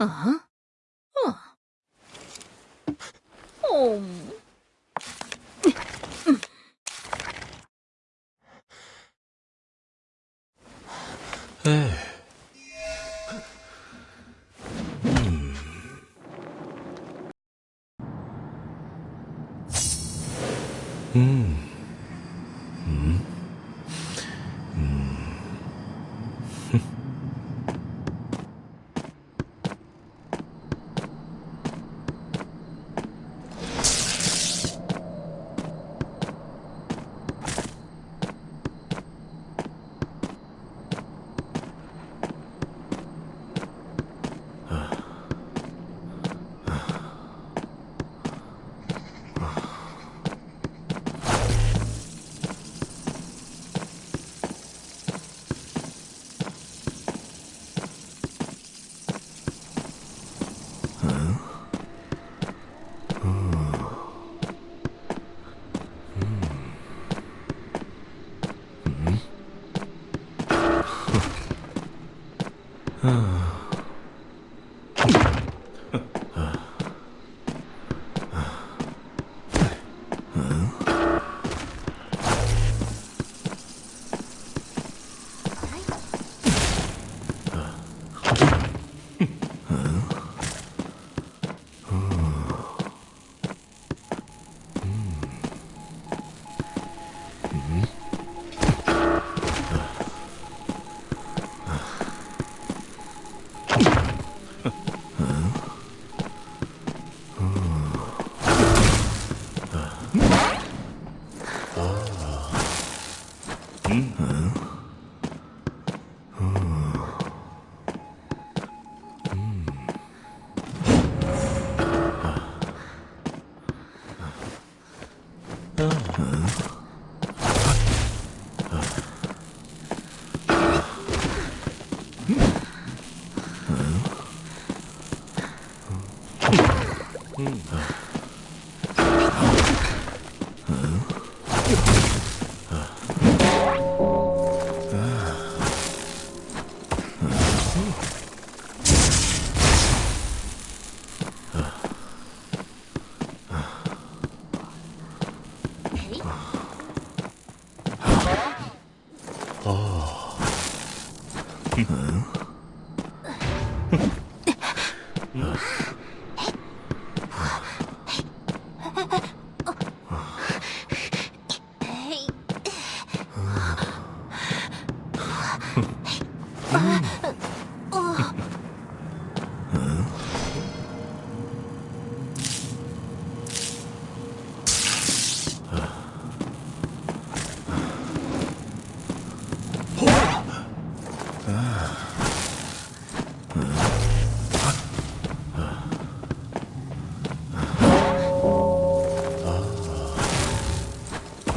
Uh-huh. Huh. Oh. Hey. Hmm. Hmm. Huh? あっ。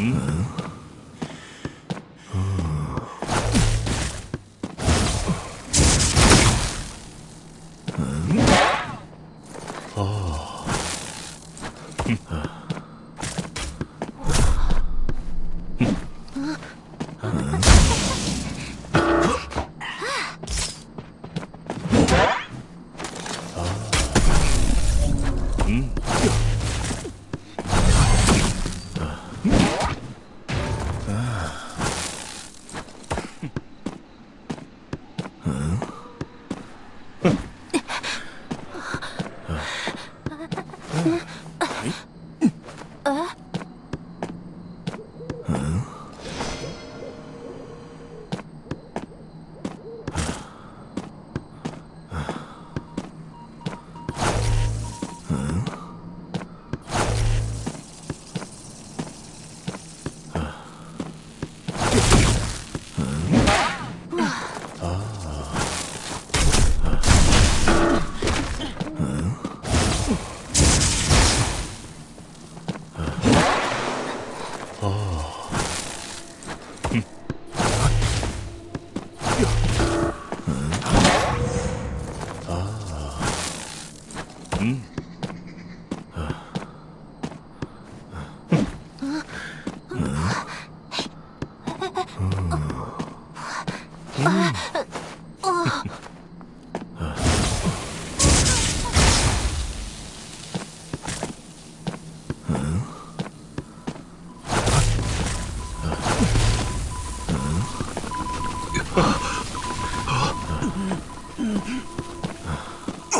음. 음. 아. 음. 아.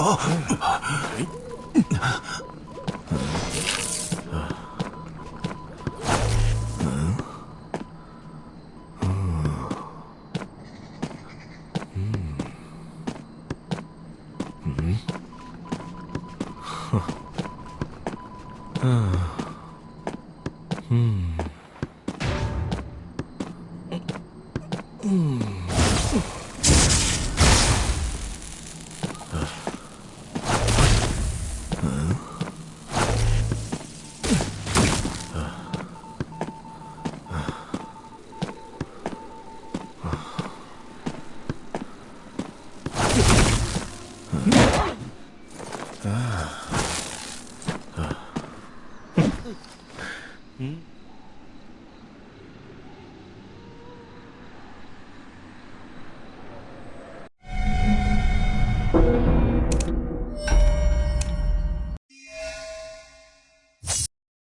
Oh! 嗯。